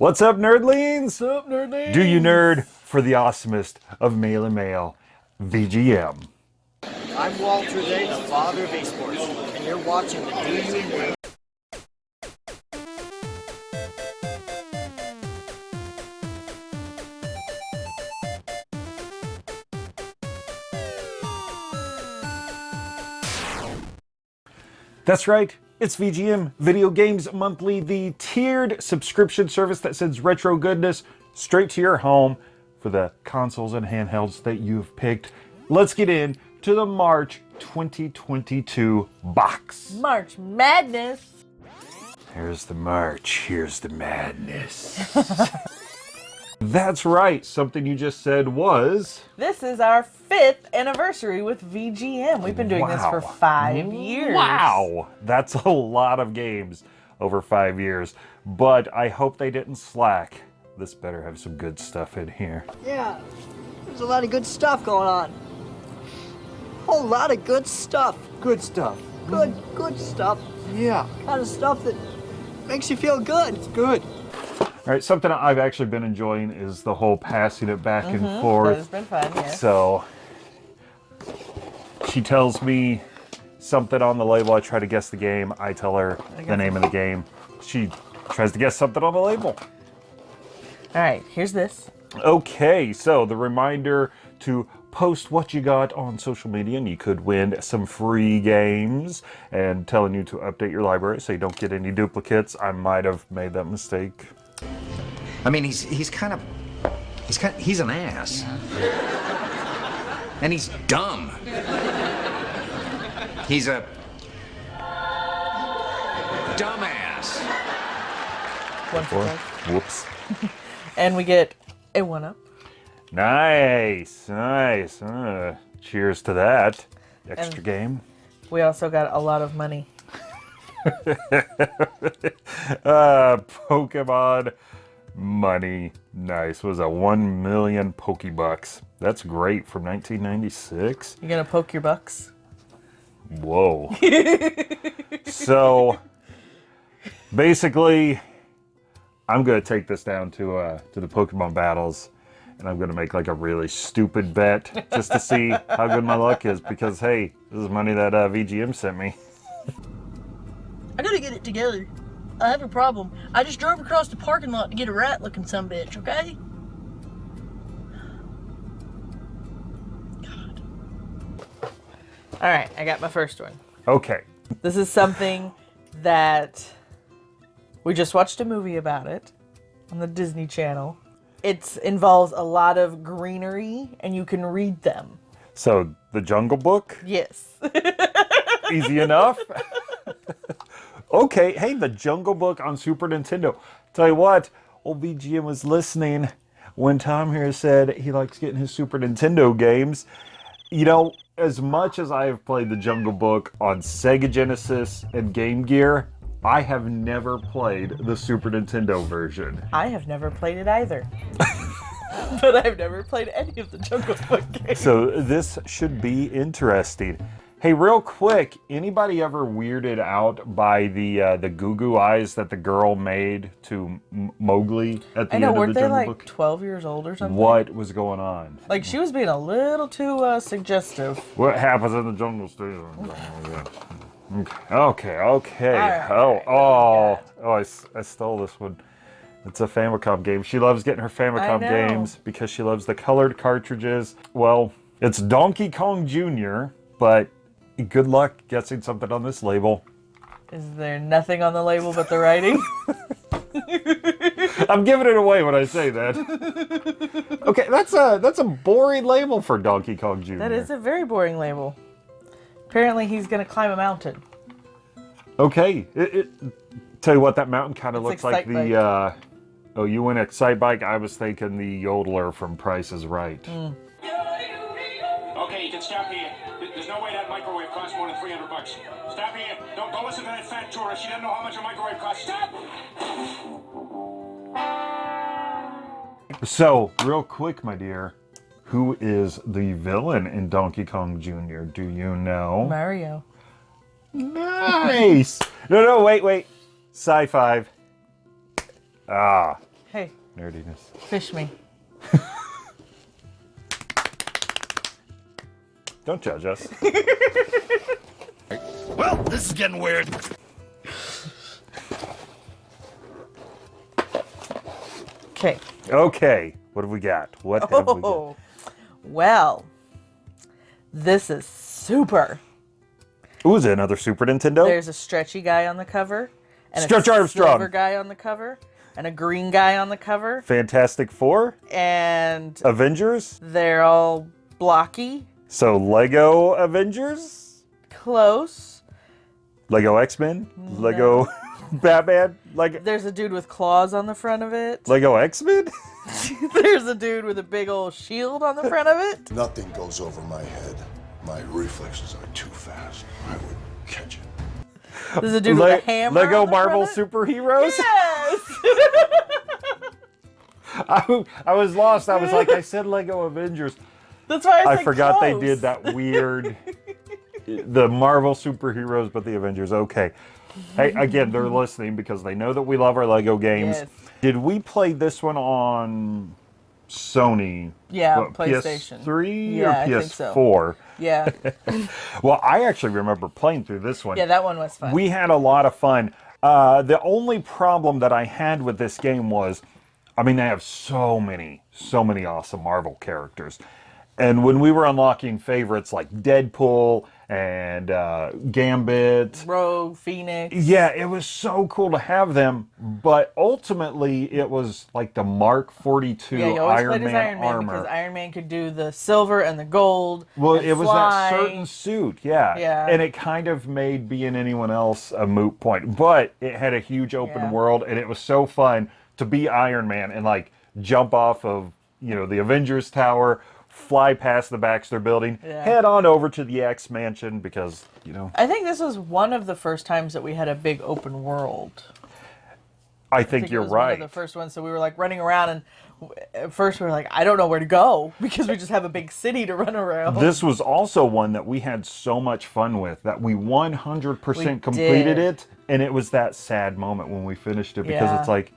What's up, nerdlings? What's up, nerdlings? Do you nerd for the awesomest of male and male, VGM? I'm Walter Day, the father of esports, and you're watching the Do You Nerd That's right, it's VGM Video Games Monthly, the tiered subscription service that sends retro goodness straight to your home for the consoles and handhelds that you've picked. Let's get in to the March 2022 box. March Madness. Here's the March, here's the madness. That's right, something you just said was. This is our fifth anniversary with VGM. We've been doing this for five years. Wow, that's a lot of games over five years. But I hope they didn't slack. This better have some good stuff in here. Yeah, there's a lot of good stuff going on. A Whole lot of good stuff. Good stuff. Good, good stuff. Yeah, Kind of stuff that makes you feel good. good. All right, something I've actually been enjoying is the whole passing it back and mm-hmm. forth. That has forth. been fun. So she tells me something on the label. I try to guess the game. I tell her the name of the game. She tries to guess something on the label. All right, here's this. Okay, so the reminder to post what you got on social media and you could win some free games and telling you to update your library so you don't get any duplicates. I might have made that mistake. I mean, he's he's kind of he's kind he's an ass, and he's dumb. He's a dumbass. One for whoops. And we get a one up. Nice, nice. Uh, cheers to that. Extra And- game. We also got a lot of money. Uh, Pokemon money. Nice. Was a 1 million Pokebucks. That's great from 1996. You gonna poke your bucks? Whoa. so basically, I'm gonna take this down to uh, to the Pokemon battles, and I'm gonna make like a really stupid bet just to see how good my luck is. Because hey, this is money that uh, VGM sent me. I gotta get it together. I have a problem. I just drove across the parking lot to get a rat looking some bitch, okay? God. All right, I got my first one. Okay. This is something that we just watched a movie about it on the Disney Channel. It involves a lot of greenery and you can read them. So the Jungle Book, Yes. easy enough. Okay, hey, the Jungle Book on Super Nintendo. Tell you what, old VGM was listening when Tom here said he likes getting his Super Nintendo games. You know, as much as I have played the Jungle Book on Sega Genesis and Game Gear, I have never played the Super Nintendo version. I have never played it either. but I've never played any of the Jungle Book games. So this should be interesting. Hey, real quick, anybody ever weirded out by the uh, the goo goo eyes that the girl made to M- Mowgli at the I know, end of weren't the they like Book? 12 years old or something? What was going on? Like she was being a little too uh, suggestive. What happens in the jungle stays in the jungle. Okay, okay. Alright, oh, oh, oh! I stole this one. It's a Famicom game. She loves getting her Famicom games because she loves the colored cartridges. Well, it's Donkey Kong Jr., but good luck guessing something on this label. Is there nothing on the label but the writing? I'm giving it away when I say that. okay, that's a that's a boring label for Donkey Kong Jr. that is a very boring label. Apparently he's gonna climb a mountain. Okay. It, it, tell you what, that mountain kind of looks like the. Uh, oh, you went Excitebike. I was thinking the Yodeler from Price is Right. Mm. Okay, you can stop here. There's no way that microwave costs more than 300 bucks. Stop here. Don't, don't listen to that fat tourist. She doesn't know how much a microwave costs. Stop! So, real quick, my dear, who is the villain in Donkey Kong Jr.? Do you know? Mario. Nice. no, no, wait, wait. Sci-fi. Ah, Hey, Nerdiness. fish me. Don't judge us. Well, this is getting weird. Okay. Okay, what have we got? What have we got? Oh, well, this is super. Ooh, is it another Super Nintendo? There's a stretchy guy on the cover, and Stretch a Armstrong. silver guy on the cover, and a green guy on the cover, Fantastic Four, and Avengers. they're all blocky, So Lego Avengers, close. Lego X Men, Lego Batman, Lego There's a dude with claws on the front of it. Lego X Men. There's a dude with a big old shield on the front of it. Nothing goes over my head. My reflexes are too fast. I would catch it. There's a dude with a hammer. Lego on the Marvel front of it. superheroes. Yes. I, I was lost. I was like, I said Lego Avengers. That's why I, I forgot they did that weird. the Marvel superheroes, but the Avengers. Okay. Hey, again, they're listening because they know that we love our Lego games. Yes. Did we play this one on Sony? Yeah, What, PlayStation. PS3 Yeah, I or think so. PS4? Yeah. Well, I actually remember playing through this one. Yeah, that one was fun. We had a lot of fun. Uh, the only problem that I had with this game was, I mean, they have so many, so many awesome Marvel characters. And when we were unlocking favorites like Deadpool and uh, Gambit, Rogue, Phoenix. yeah, it was so cool to have them. But ultimately, it was like the Mark 42 Yeah, Iron Man as Iron Man armor. because Iron Man could do the silver and the gold. Well, it was that certain suit, yeah. Yeah. And it kind of made being anyone else a moot point. But it had a huge open Yeah. world, and it was so fun to be Iron Man and like jump off of you know the Avengers Tower, fly past the Baxter Building, Yeah. head on over to the X Mansion because you know I think this was one of the first times that we had a big open world. I I think, think you're it was One right. of the first one, so we were like running around, and at first we were like, I don't know where to go because we just have a big city to run around. This was also one that we had so much fun with that we 100% We completed did. it. And it was that sad moment when we finished it because Yeah. it's like,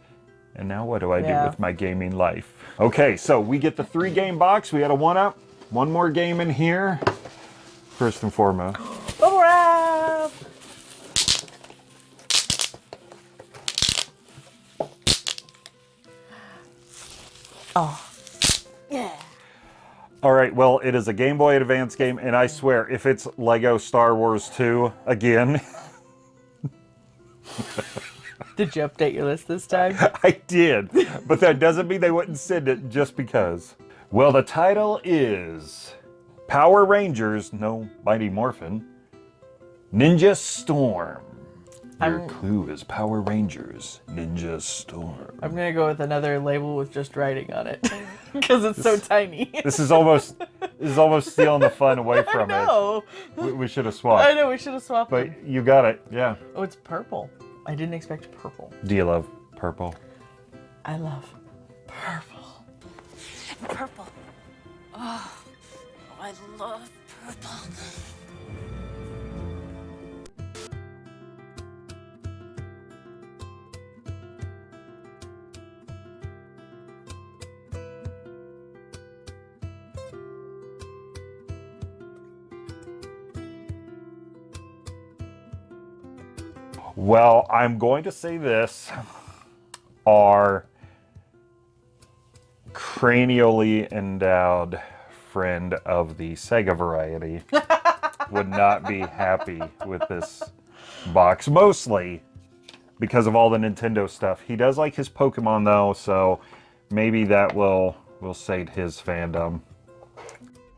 and now what do I Yeah. do with my gaming life? Okay, so we get the three game box. We had a one up, one more game in here. First and foremost. Bubble wrap. Oh, yeah. All right, well, it is a Game Boy Advance game, and I swear, if it's Lego Star Wars 2 again, Did you update your list this time? I did, but that doesn't mean they wouldn't send it just because. Well, the title is Power Rangers, no Mighty Morphin, Ninja Storm. Your I'm- clue is Power Rangers, Ninja Storm. I'm gonna go with another label with just writing on it because it's so tiny. This is almost this is almost stealing the fun away from no, it. We, we should have swapped. I know we should have swapped. them. but you got it. Yeah. Oh, it's purple. I didn't expect purple. Do you love purple? I love purple. Purple. Oh, I love purple. Well, I'm going to say this. Our cranially endowed friend of the Sega variety would not be happy with this box, mostly because of all the Nintendo stuff. He does like his Pokemon though, so maybe that will will sate his fandom.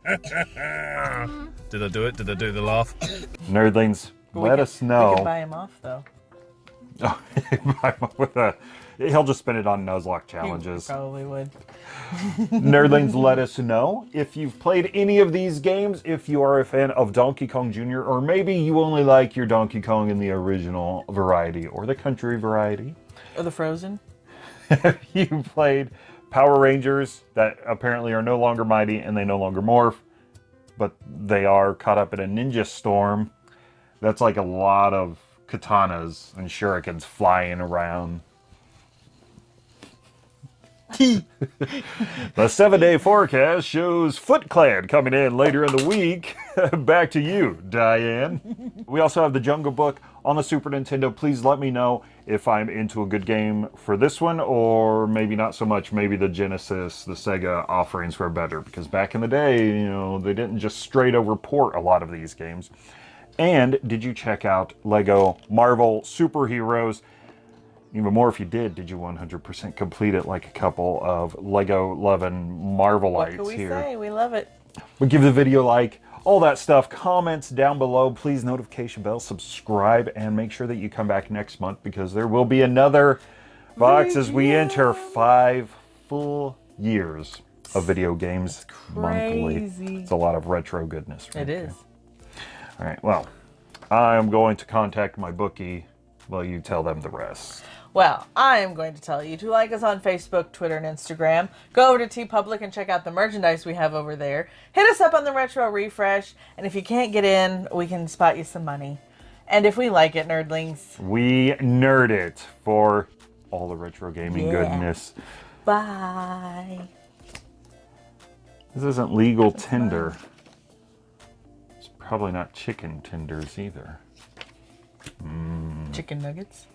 Did I do it? Did I do the laugh? Nerdlings, But let could- us know. We can buy him off though. with a, he'll just spend it on Nuzlocke He challenges. probably would. Nerdlings, let us know if you've played any of these games, if you are a fan of Donkey Kong Jr., or maybe you only like your Donkey Kong in the original variety or the country variety. Or the Frozen. you played Power Rangers that apparently are no longer mighty and they no longer morph, but they are caught up in a ninja storm. That's like a lot of katanas and shurikens flying around. The seven day forecast shows Foot Clan coming in later in the week. Back to you, Diane. We also have the Jungle Book on the Super Nintendo. Please let me know if I'm into a good game for this one or maybe not so much. Maybe the Genesis, the Sega offerings were better because back in the day, you know, they didn't just straight over port a lot of these games. And did you check out Lego Marvel Superheroes? Even more if you did, did you 100% complete it like a couple of Lego loving Marvelites What can we here? say? We love it. But give the video a like, all that stuff. Comments down below. Please notification bell, subscribe, and make sure that you come back next month because there will be another box as we enter five full years of video games monthly. crazy. It's a lot of retro goodness. right It is. All right, well, I'm going to contact my bookie while you tell them the rest. Well, I am going to tell you to like us on Facebook, Twitter, and Instagram. Go over to TeePublic and check out the merchandise we have over there. Hit us up on the Retro Refresh, and if you can't get in, we can spot you some money. And if we like it, nerdlings, We nerd it for all the retro gaming Yeah. goodness. bye. This isn't legal Tinder. It's probably not chicken tenders either. Chicken nuggets.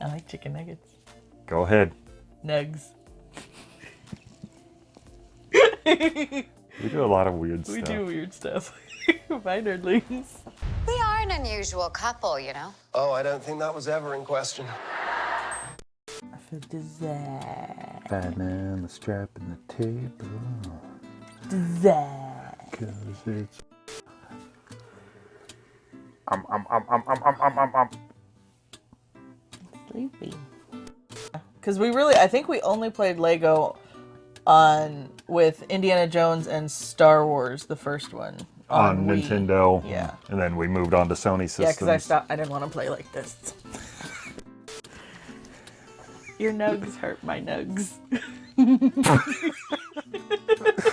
I like chicken nuggets. Go ahead. Nugs. We do a lot of weird We stuff. We do weird stuff. bye, nerdlings. We are an unusual couple, you know. Oh, I don't think that was ever in question. For dessert. Banana strap in the table. Dessert. Cause it's. Um, um, um, um, um, um, um, um. Sleepy. Because we really, I think we only played Lego on with Indiana Jones and Star Wars, the first one. On Wii. Nintendo. Yeah. And then we moved on to Sony systems. Yeah, because I stopped. I didn't want to play like this. Your nugs hurt my nugs.